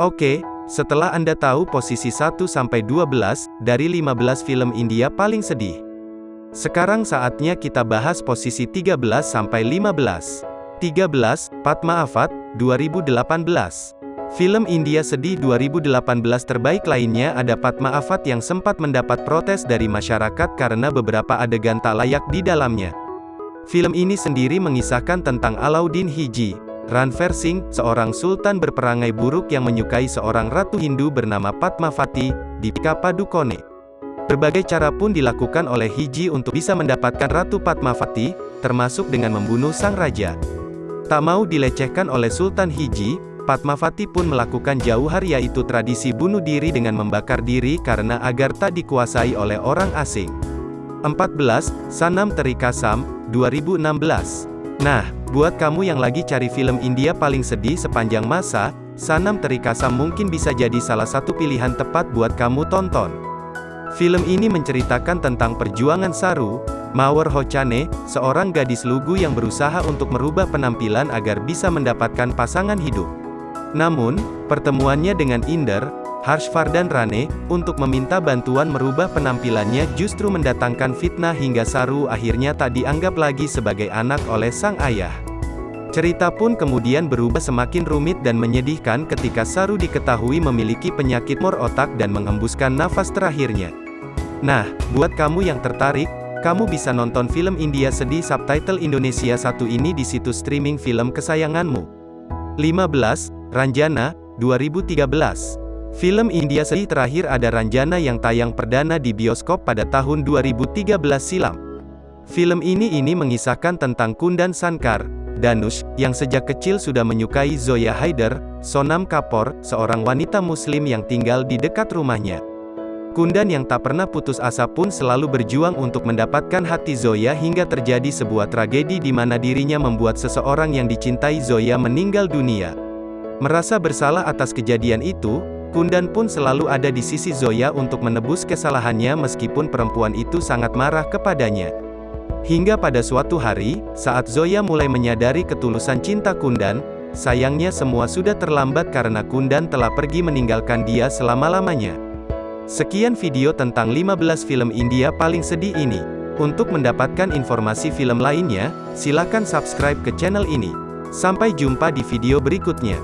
Oke, setelah Anda tahu posisi 1-12 dari 15 film India paling sedih. Sekarang saatnya kita bahas posisi 13-15. 13, Padma Avat, 2018. Film India sedih 2018 terbaik lainnya ada Padma Avat yang sempat mendapat protes dari masyarakat karena beberapa adegan tak layak di dalamnya. Film ini sendiri mengisahkan tentang Alauddin Hiji, Ranveer Singh, seorang sultan berperangai buruk yang menyukai seorang ratu Hindu bernama Padmavati, Dipika Padukone. Berbagai cara pun dilakukan oleh Hiji untuk bisa mendapatkan Ratu Padmavati, termasuk dengan membunuh sang raja. Tak mau dilecehkan oleh Sultan Hiji, Padmavati pun melakukan jauhar yaitu tradisi bunuh diri dengan membakar diri karena agar tak dikuasai oleh orang asing. 14. Sanam Terikasam, 2016 Nah, buat kamu yang lagi cari film India paling sedih sepanjang masa, Sanam Terikasam mungkin bisa jadi salah satu pilihan tepat buat kamu tonton. Film ini menceritakan tentang perjuangan Saru, Mawar Hochane, seorang gadis lugu yang berusaha untuk merubah penampilan agar bisa mendapatkan pasangan hidup. Namun, pertemuannya dengan Inder, Harshvardhan Rane, untuk meminta bantuan merubah penampilannya justru mendatangkan fitnah hingga Saru akhirnya tak dianggap lagi sebagai anak oleh sang ayah. Cerita pun kemudian berubah semakin rumit dan menyedihkan ketika Saru diketahui memiliki penyakit mor otak dan menghembuskan nafas terakhirnya. Nah, buat kamu yang tertarik, kamu bisa nonton film India sedih subtitle Indonesia satu ini di situs streaming film kesayanganmu. 15. Ranjana, 2013 Film India sedih terakhir ada Ranjana yang tayang perdana di bioskop pada tahun 2013 silam. Film ini ini mengisahkan tentang Kundan Sankar, Danush, yang sejak kecil sudah menyukai Zoya Haider, Sonam Kapoor, seorang wanita muslim yang tinggal di dekat rumahnya. Kundan yang tak pernah putus asa pun selalu berjuang untuk mendapatkan hati Zoya hingga terjadi sebuah tragedi di mana dirinya membuat seseorang yang dicintai Zoya meninggal dunia. Merasa bersalah atas kejadian itu, Kundan pun selalu ada di sisi Zoya untuk menebus kesalahannya meskipun perempuan itu sangat marah kepadanya. Hingga pada suatu hari, saat Zoya mulai menyadari ketulusan cinta Kundan, sayangnya semua sudah terlambat karena Kundan telah pergi meninggalkan dia selama-lamanya. Sekian video tentang 15 film India paling sedih ini. Untuk mendapatkan informasi film lainnya, silakan subscribe ke channel ini. Sampai jumpa di video berikutnya.